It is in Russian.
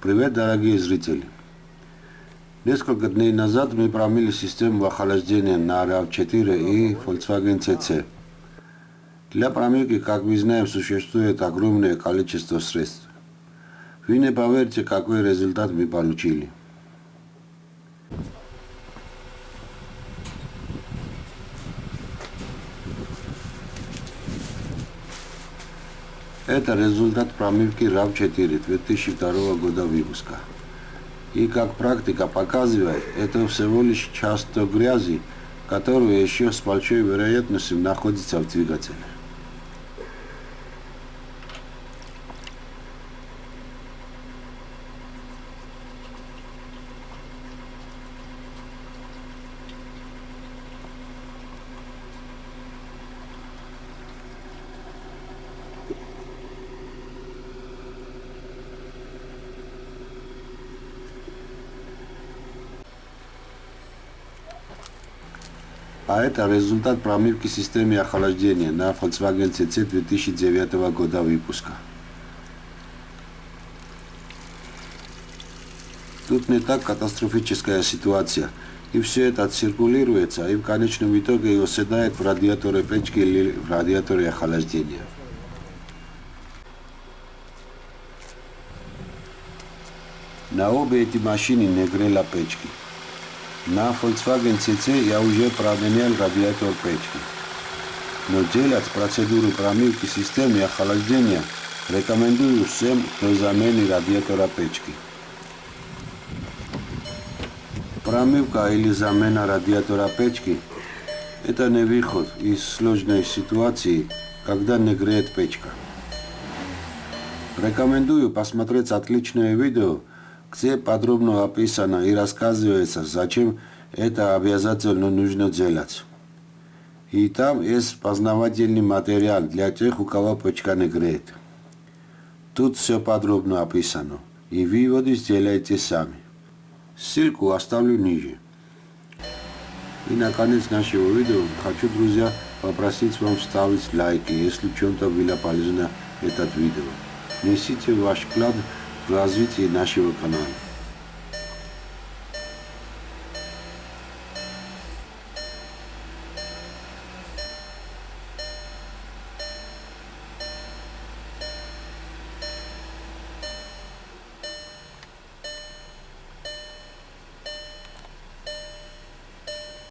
Привет, дорогие зрители! Несколько дней назад мы промили систему охлаждения на RAV4 и Volkswagen CC. Для промывки, как мы знаем, существует огромное количество средств. Вы не поверите, какой результат мы получили. Это результат промывки RAV4 2002 года выпуска. И как практика показывает, это всего лишь часть грязи, которая еще с большой вероятностью находится в двигателе. А это результат промывки системы охлаждения на Volkswagen CC 2009 года выпуска. Тут не так катастрофическая ситуация. И все это циркулируется, и в конечном итоге оседает в радиаторе печки или в радиаторе охлаждения. На обе эти машины не грела печки. На Volkswagen CC я уже променял радиатор печки. Но делать процедуру промывки системы охлаждения рекомендую всем до замены радиатора печки. Промывка или замена радиатора печки – это не выход из сложной ситуации, когда не греет печка. Рекомендую посмотреть отличное видео где подробно описано и рассказывается, зачем это обязательно нужно делать. И там есть познавательный материал для тех, у кого почка не греет. Тут все подробно описано, и выводы сделайте сами. Ссылку оставлю ниже. И наконец нашего видео хочу, друзья, попросить вам ставить лайки, если чем-то было полезно этот видео. Несите ваш вклад в развитии нашего канала.